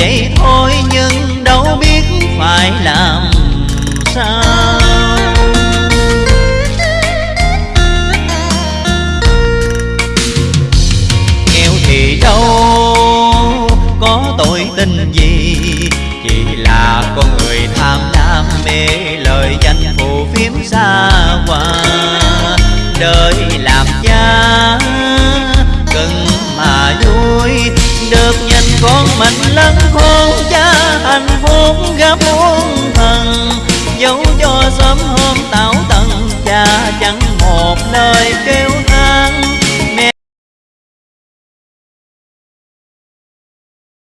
vậy thôi nhưng đâu biết phải làm sao. Nghèo thì đâu có tội tình gì, Chỉ là con người tham đam mê lời danh phù phiếm xa hoa. Đời làm cha cần mà vui được con mình lắm khôn cha hạnh phúc gấp muôn thần. Dấu cho sớm hôm tảo tận cha chẳng một lời kêu